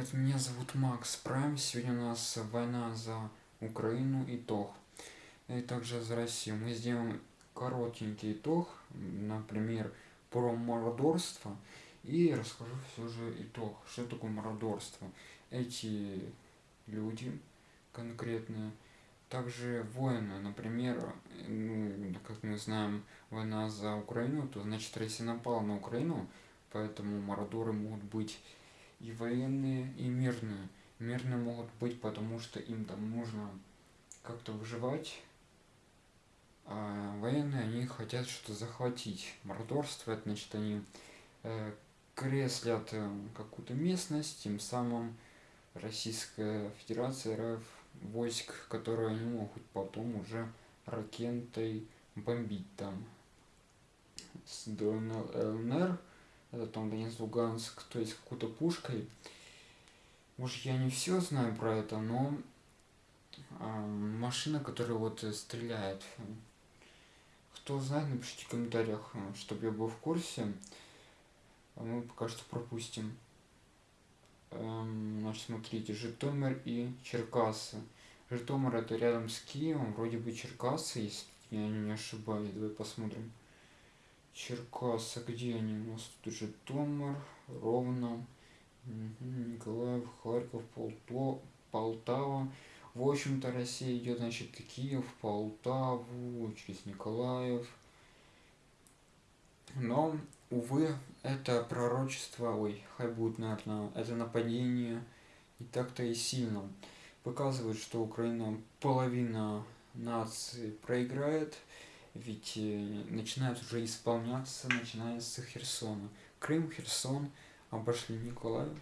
привет, меня зовут Макс Прайм. Сегодня у нас война за Украину, итог. И также за Россию. Мы сделаем коротенький итог, например, про мародерство. И расскажу все же итог, что такое мародерство. Эти люди конкретные, также воины, например, ну, как мы знаем, война за Украину, то значит Россия напала на Украину, поэтому мародеры могут быть и военные, и мирные. Мирные могут быть, потому что им там нужно как-то выживать, а военные, они хотят что-то захватить. Мародерство, это значит, они э, креслят э, какую-то местность, тем самым Российская Федерация РФ войск, которые они могут потом уже ракетой бомбить там с ДНР это там Донецк, Луганск, то есть какой-то пушкой. Может, я не все знаю про это, но а, машина, которая вот стреляет. Кто знает, напишите в комментариях, чтобы я был в курсе. А мы пока что пропустим. Эм, значит, смотрите, Житомир и Черкассы. Житомир это рядом с Киевом, вроде бы Черкассы, если я не ошибаюсь. Давай посмотрим. Черкасы, где они у нас? Тут Житомир, Ровно, Николаев, Харьков, Полто, Полтава. В общем-то, Россия идет, значит, Киев, Полтаву, через Николаев. Но, увы, это пророчество, ой, хай будет, наверное, это нападение и так-то и сильно. Показывает, что Украина половина нации проиграет, ведь э, начинают уже исполняться, начиная с Херсона. Крым, Херсон обошли Николаев.